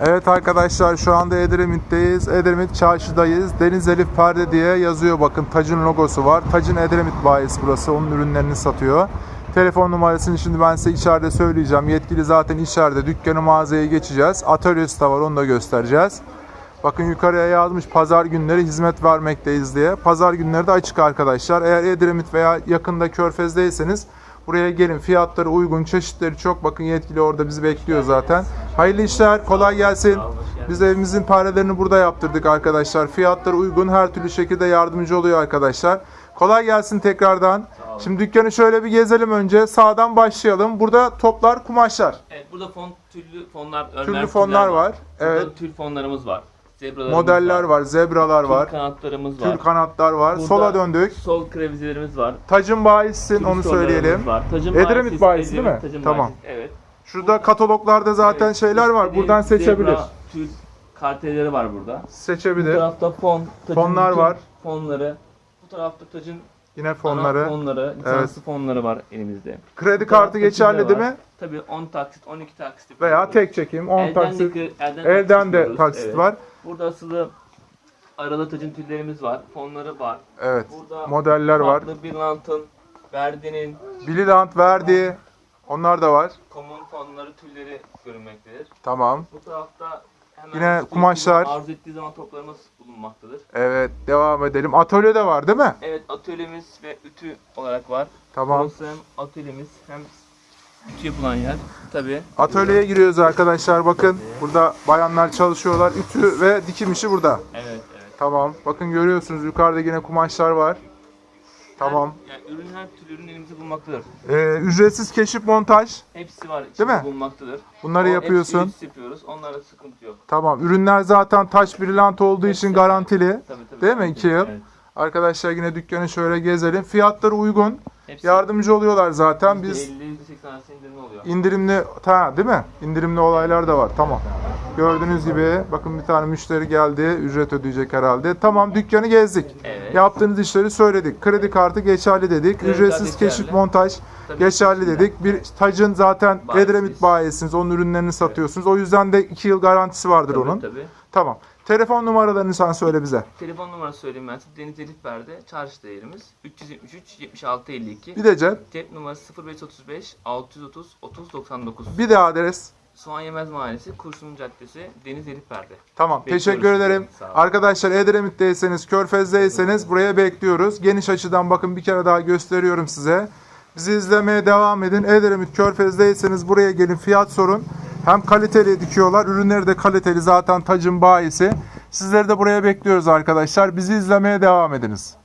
Evet arkadaşlar şu anda Edremit'teyiz. Edremit çarşıdayız. Deniz Elif Perde diye yazıyor bakın. Tacın logosu var. Tacın Edremit bayisi burası. Onun ürünlerini satıyor. Telefon numarasını şimdi ben size içeride söyleyeceğim. Yetkili zaten içeride. Dükkanı mağazaya geçeceğiz. Atölyesi de var onu da göstereceğiz. Bakın yukarıya yazmış pazar günleri hizmet vermekteyiz diye. Pazar günleri de açık arkadaşlar. Eğer Edremit veya yakında Körfez'deyseniz buraya gelin. Fiyatları uygun, çeşitleri çok. Bakın yetkili orada bizi bekliyor zaten. Hayırlı işler, kolay gelsin. Biz evimizin parelerini burada yaptırdık arkadaşlar. Fiyatları uygun, her türlü şekilde yardımcı oluyor arkadaşlar. Kolay gelsin tekrardan. Şimdi dükkanı şöyle bir gezelim önce. Sağdan başlayalım. Burada toplar, kumaşlar. Evet burada fon tüllü fonlar, örmer Türlü fonlar var. Burada Evet. tül fonlarımız var. Zebralarımız Modeller var, zebralar Tül var. kanatlarımız var. Tül kanatlar var. Burada Sola döndük. Sol krevizelerimiz var. Tacın bahissin onu söyleyelim. Var. Tacın Edremit bayisi, bayisi değil mi? Tacın Tamam. bayisi. Evet. Şurada kataloglarda zaten Evet, şeyler var. Buradan seçebilir. Zebra, tül kartelleri var burada. Bu Seçebilir. tarafta fon, tacın Fonlar bütün var. Fonları. Bu tarafta tacın Yine fonları. fonları. fonları, lisanslı fonları var elimizde. Kredi Bu kartı geçerli değil mi? Tabii 10 taksit, 12 taksit. Veya yapıyoruz. tek çekim 10 Elden taksit. de, elden, Elden de yapıyoruz. taksit Evet. var. Burada asılı aralı tacın tüllerimiz var. Fonları var. Evet. Burada Modeller var. farklı bir lantın, Verdi'nin, Bililant verdi. Onlar da var. Common fonları tülleri görünmektedir. Tamam. Bu tarafta hemen Yine kumaşlar. Arzu ettiği zaman toplarımız bulunmaktadır. Evet. Devam edelim. Atölye de var değil mi? Evet atölyemiz ve ütü olarak var. Tamam. Burası hem atölyemiz hem ütü yapılan yer. Tabii. Atölyeye giriyoruz arkadaşlar. Bakın burada bayanlar çalışıyorlar. Ütü ve dikim işi burada. Evet evet. Tamam. Bakın görüyorsunuz yukarıda yine kumaşlar var. Tamam. Her, yani ürün her türlü ürün elimizde bulunmaktadır. Ee, ücretsiz keşif montaj. Hepsi var içinde mi? bulunmaktadır. Bunları O yapıyorsun. Hepsi yapıyoruz. Onlarda sıkıntı yok. Tamam. Ürünler zaten taş birilant olduğu için Hepsi- garantili. Tabii tabii. Değil mi? İki yıl. Evet. Arkadaşlar yine dükkanı şöyle gezelim. Fiyatları uygun. Hepsi Yardımcı oluyorlar zaten. Biz %50, %80 arası indirimli oluyor. indirimli ta değil mi? İndirimli olaylar da var. Tamam. Gördüğünüz gibi bakın bir tane müşteri geldi. Ücret ödeyecek herhalde. Tamam dükkanı gezdik. Evet. Yaptığınız işleri söyledik. Kredi kartı geçerli dedik. Kredi Ücretsiz kartı keşif geçerli. montaj Tabii geçerli dedik. Bir tacın zaten. Edremit bayisiniz. Onun ürünlerini satıyorsunuz. O yüzden de 2 yıl garantisi vardır Tabii, onun. Tabii. Tamam. Telefon numaralarını sen söyle bize. Telefon numarası söyleyeyim ben size. Deniz Elif Berde, çarşıda yerimiz. 373 76 52. Bir de cep. Cep numarası 0535 630 30 99. Bir de adres. Soğan Yemez Mahallesi, Kurşun Caddesi, Deniz Elif Berde. Tamam. Bekliyoruz Teşekkür sizi. ederim. Sağ olun. Arkadaşlar Edremit'teyseniz, Körfez'deyseniz buraya bekliyoruz. Geniş açıdan bakın bir kere daha gösteriyorum size. Bizi izlemeye devam edin. Edremit Körfez'deyseniz buraya gelin fiyat sorun. Hem kaliteli dikiyorlar. Ürünleri de kaliteli zaten tacın bayisi. Sizleri de buraya bekliyoruz arkadaşlar. Bizi izlemeye devam ediniz.